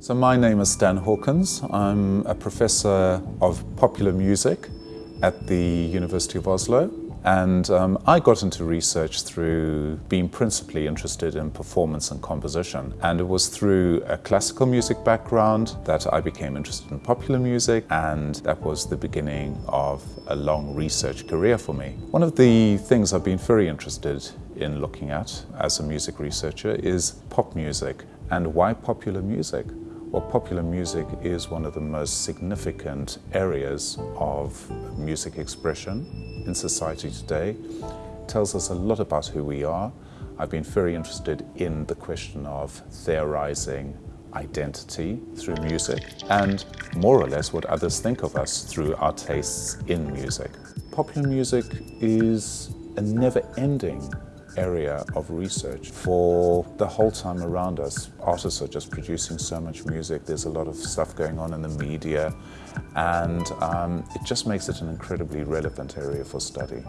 So my name is Stan Hawkins. I'm a professor of popular music at the University of Oslo. And um, I got into research through being principally interested in performance and composition. And it was through a classical music background that I became interested in popular music and that was the beginning of a long research career for me. One of the things I've been very interested in looking at as a music researcher is pop music. And why popular music? Well, popular music is one of the most significant areas of music expression in society today. It tells us a lot about who we are. I've been very interested in the question of theorizing identity through music and more or less what others think of us through our tastes in music. Popular music is a never-ending area of research for the whole time around us. Artists are just producing so much music, there's a lot of stuff going on in the media, and um, it just makes it an incredibly relevant area for study.